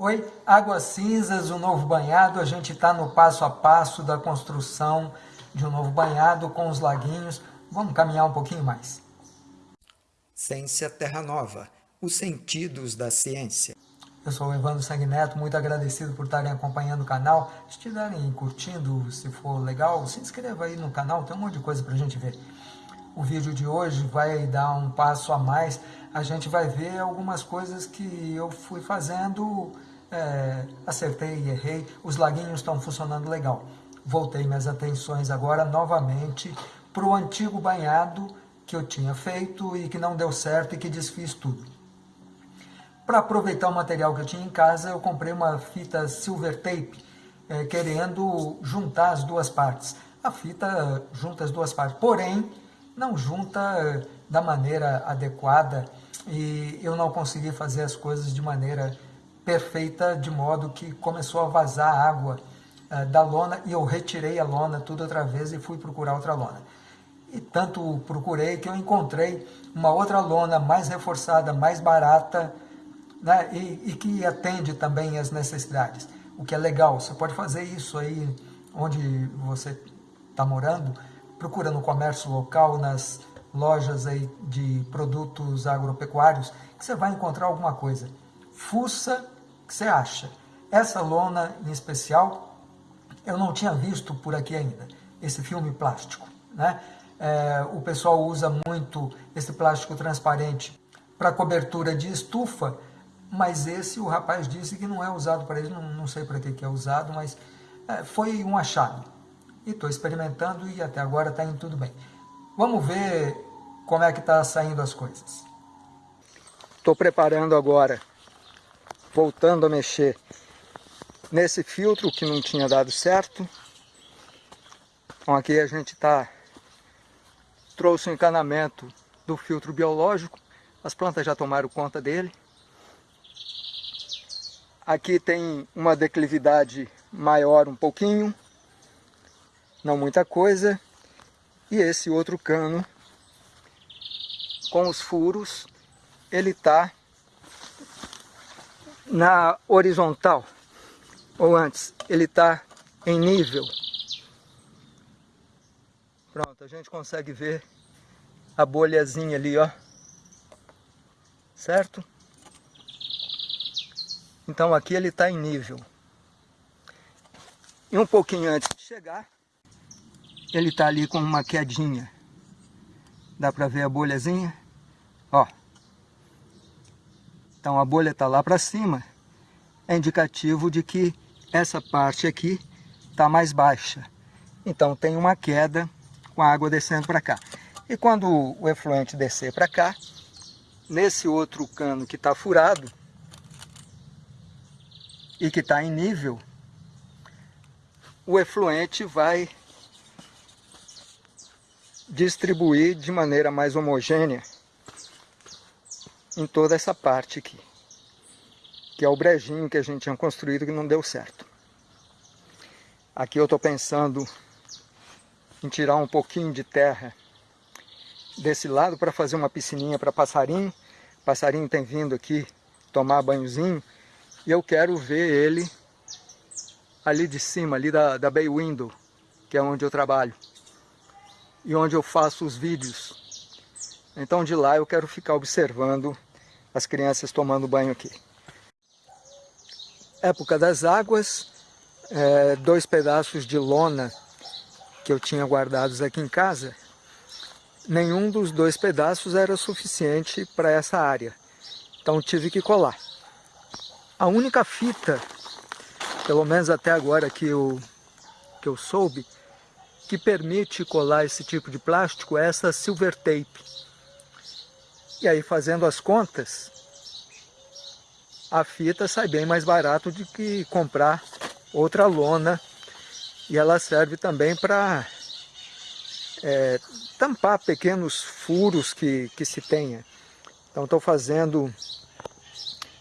Oi, Águas Cinzas, um novo banhado, a gente está no passo a passo da construção de um novo banhado com os laguinhos. Vamos caminhar um pouquinho mais. Ciência Terra Nova, os sentidos da ciência. Eu sou o Evandro Sanguineto, muito agradecido por estarem acompanhando o canal. Se estiverem curtindo, se for legal, se inscreva aí no canal, tem um monte de coisa para a gente ver. O vídeo de hoje vai dar um passo a mais, a gente vai ver algumas coisas que eu fui fazendo é, acertei e errei, os laguinhos estão funcionando legal. Voltei minhas atenções agora novamente para o antigo banhado que eu tinha feito e que não deu certo e que desfiz tudo. Para aproveitar o material que eu tinha em casa, eu comprei uma fita silver tape, é, querendo juntar as duas partes. A fita junta as duas partes, porém, não junta é, da maneira adequada e eu não consegui fazer as coisas de maneira perfeita, de modo que começou a vazar água uh, da lona e eu retirei a lona tudo outra vez e fui procurar outra lona. E tanto procurei que eu encontrei uma outra lona mais reforçada, mais barata né, e, e que atende também as necessidades. O que é legal, você pode fazer isso aí onde você está morando, procura no comércio local, nas lojas aí de produtos agropecuários, que você vai encontrar alguma coisa. Fuça que você acha? Essa lona em especial, eu não tinha visto por aqui ainda, esse filme plástico. Né? É, o pessoal usa muito esse plástico transparente para cobertura de estufa, mas esse o rapaz disse que não é usado para ele, não, não sei para que, que é usado, mas é, foi um achado. E estou experimentando e até agora está indo tudo bem. Vamos ver como é que está saindo as coisas. Estou preparando agora voltando a mexer nesse filtro que não tinha dado certo. Então aqui a gente tá trouxe o um encanamento do filtro biológico, as plantas já tomaram conta dele. Aqui tem uma declividade maior um pouquinho, não muita coisa. E esse outro cano com os furos, ele está na horizontal, ou antes, ele está em nível. Pronto, a gente consegue ver a bolhazinha ali, ó. Certo? Então aqui ele está em nível. E um pouquinho antes de chegar, ele está ali com uma quedinha. Dá para ver a bolhazinha? Ó. Então a bolha está lá para cima, é indicativo de que essa parte aqui está mais baixa. Então tem uma queda com a água descendo para cá. E quando o efluente descer para cá, nesse outro cano que está furado e que está em nível, o efluente vai distribuir de maneira mais homogênea em toda essa parte aqui, que é o brejinho que a gente tinha construído que não deu certo. Aqui eu estou pensando em tirar um pouquinho de terra desse lado para fazer uma piscininha para passarinho. passarinho tem vindo aqui tomar banhozinho e eu quero ver ele ali de cima, ali da, da Bay Window, que é onde eu trabalho e onde eu faço os vídeos. Então de lá eu quero ficar observando as crianças tomando banho aqui. Época das águas, é, dois pedaços de lona que eu tinha guardados aqui em casa, nenhum dos dois pedaços era suficiente para essa área. Então tive que colar. A única fita, pelo menos até agora que eu, que eu soube, que permite colar esse tipo de plástico é essa silver tape. E aí fazendo as contas, a fita sai bem mais barato do que comprar outra lona. E ela serve também para é, tampar pequenos furos que, que se tenha. Então estou fazendo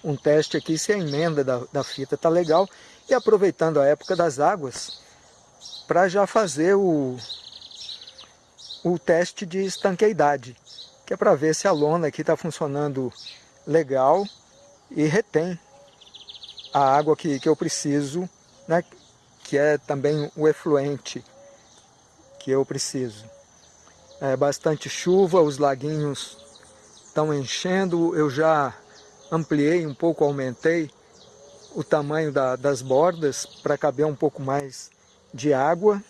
um teste aqui se a emenda da, da fita está legal. E aproveitando a época das águas, para já fazer o, o teste de estanqueidade que é para ver se a lona aqui está funcionando legal e retém a água que, que eu preciso, né? que é também o efluente que eu preciso. É bastante chuva, os laguinhos estão enchendo, eu já ampliei um pouco, aumentei o tamanho da, das bordas para caber um pouco mais de água.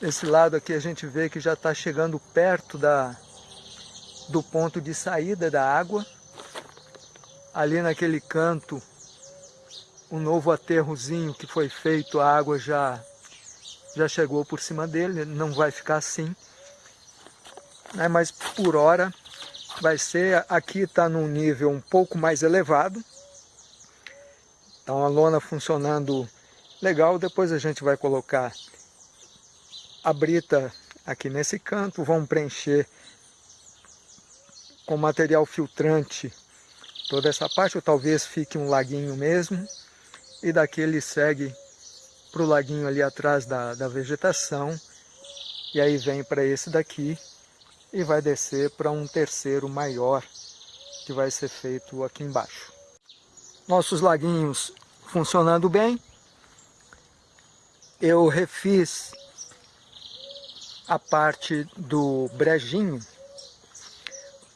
Esse lado aqui a gente vê que já está chegando perto da, do ponto de saída da água. Ali naquele canto, o novo aterrozinho que foi feito, a água já, já chegou por cima dele, não vai ficar assim. Né? Mas por hora vai ser, aqui está num nível um pouco mais elevado. Então a lona funcionando legal, depois a gente vai colocar a brita aqui nesse canto, vamos preencher com material filtrante toda essa parte, ou talvez fique um laguinho mesmo, e daqui ele segue para o laguinho ali atrás da, da vegetação, e aí vem para esse daqui, e vai descer para um terceiro maior, que vai ser feito aqui embaixo. Nossos laguinhos funcionando bem, eu refiz a parte do brejinho,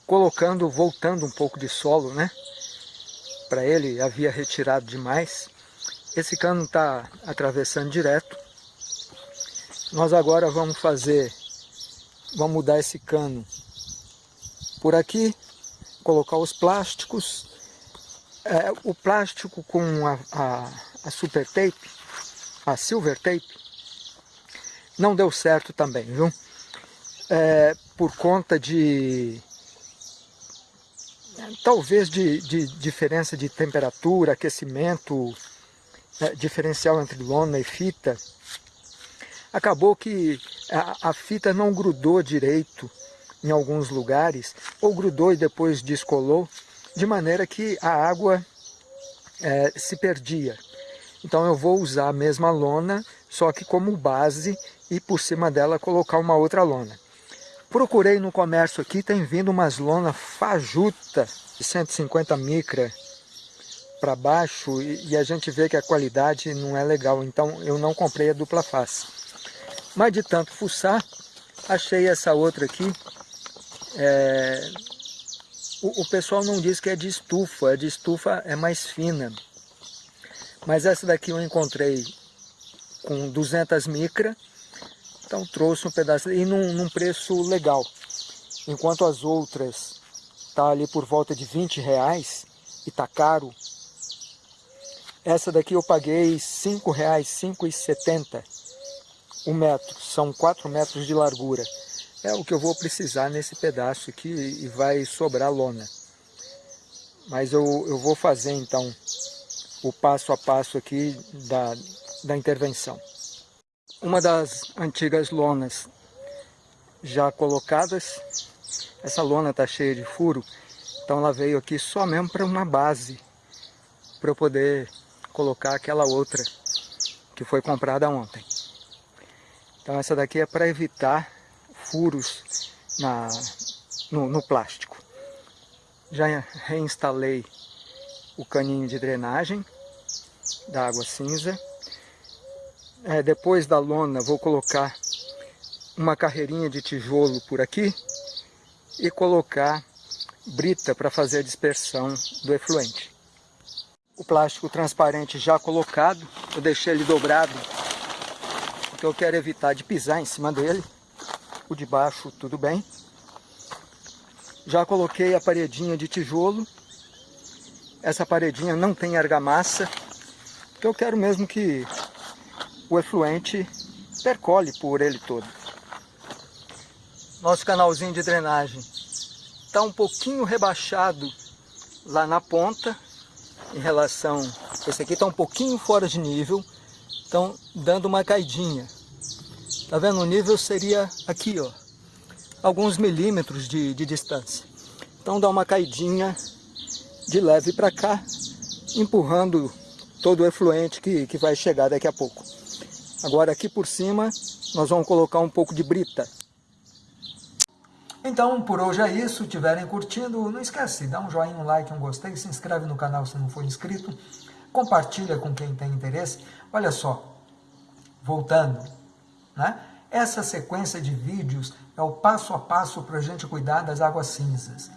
colocando, voltando um pouco de solo, né? Para ele, havia retirado demais. Esse cano está atravessando direto. Nós agora vamos fazer, vamos mudar esse cano por aqui, colocar os plásticos. É, o plástico com a, a, a super tape, a silver tape, não deu certo também, viu? É, por conta de talvez de, de, diferença de temperatura, aquecimento, é, diferencial entre lona e fita, acabou que a, a, fita não grudou direito em alguns lugares, ou grudou e depois descolou, de maneira que a água é, se perdia. Então eu vou usar a mesma lona, só que como base e por cima dela colocar uma outra lona. Procurei no comércio aqui, tem vindo umas lonas fajuta de 150 micra para baixo e, e, a gente vê que a qualidade não é legal, então eu não comprei a dupla face. Mas de tanto fuçar, achei essa outra aqui. É... O, o pessoal não diz que é de estufa, a de estufa é mais fina. Mas essa daqui eu encontrei com 200 micra, então trouxe um pedaço e num, num preço legal. Enquanto as outras tá ali por volta de 20 reais e tá caro. Essa daqui eu paguei 5 reais, 5,70 o metro. São 4 metros de largura. É o que eu vou precisar nesse pedaço aqui e vai sobrar lona. Mas eu, eu vou fazer então o passo a passo aqui da, da intervenção. Uma das antigas lonas já colocadas, essa lona está cheia de furo, então ela veio aqui só mesmo para uma base, para eu poder colocar aquela outra que foi comprada ontem. Então essa daqui é para evitar furos na, no, no plástico. Já reinstalei o caninho de drenagem da água cinza é, depois da lona vou colocar uma carreirinha de tijolo por aqui e colocar brita para fazer a dispersão do efluente. O plástico transparente já colocado, eu deixei ele dobrado, porque eu quero evitar de pisar em cima dele. O de baixo tudo bem. Já coloquei a paredinha de tijolo. Essa paredinha não tem argamassa, porque eu quero mesmo que o efluente percole por ele todo. Nosso canalzinho de drenagem está um pouquinho rebaixado lá na ponta, em relação... Esse aqui está um pouquinho fora de nível, então dando uma caidinha. Tá vendo? O nível seria aqui, ó, alguns milímetros de, de distância. Então dá uma caidinha de leve para cá, empurrando todo o efluente que, que vai chegar daqui a pouco. Agora aqui por cima nós vamos colocar um pouco de brita. Então, por hoje é isso. Tiverem curtindo, não esquece, dá um joinha, um like, um gostei, se inscreve no canal se não for inscrito, compartilha com quem tem interesse. Olha só, voltando, né? Essa sequência de vídeos é o passo a passo para a gente cuidar das águas cinzas.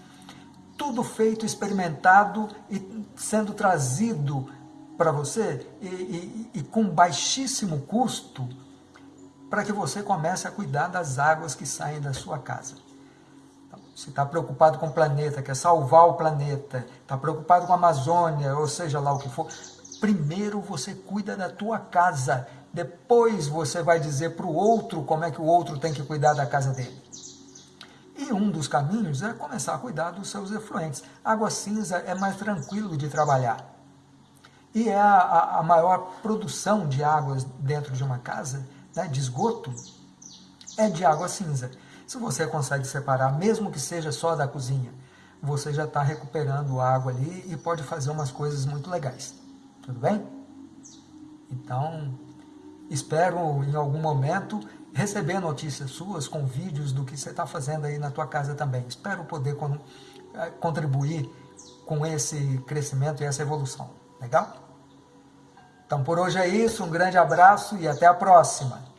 Tudo feito, experimentado e sendo trazido para você e, e, e com baixíssimo custo para que você comece a cuidar das águas que saem da sua casa. Se está preocupado com o planeta, quer salvar o planeta, está preocupado com a Amazônia, ou seja lá o que for, primeiro você cuida da tua casa, depois você vai dizer para o outro como é que o outro tem que cuidar da casa dele. E um dos caminhos é começar a cuidar dos seus efluentes. Água cinza é mais tranquilo de trabalhar. E é a, a maior produção de águas dentro de uma casa, né, de esgoto, é de água cinza. Se você consegue separar, mesmo que seja só da cozinha, você já está recuperando água ali e pode fazer umas coisas muito legais. Tudo bem? Então, espero em algum momento receber notícias suas com vídeos do que você está fazendo aí na tua casa também. Espero poder eh, contribuir com esse crescimento e essa evolução. Legal? Então por hoje é isso, um grande abraço e até a próxima!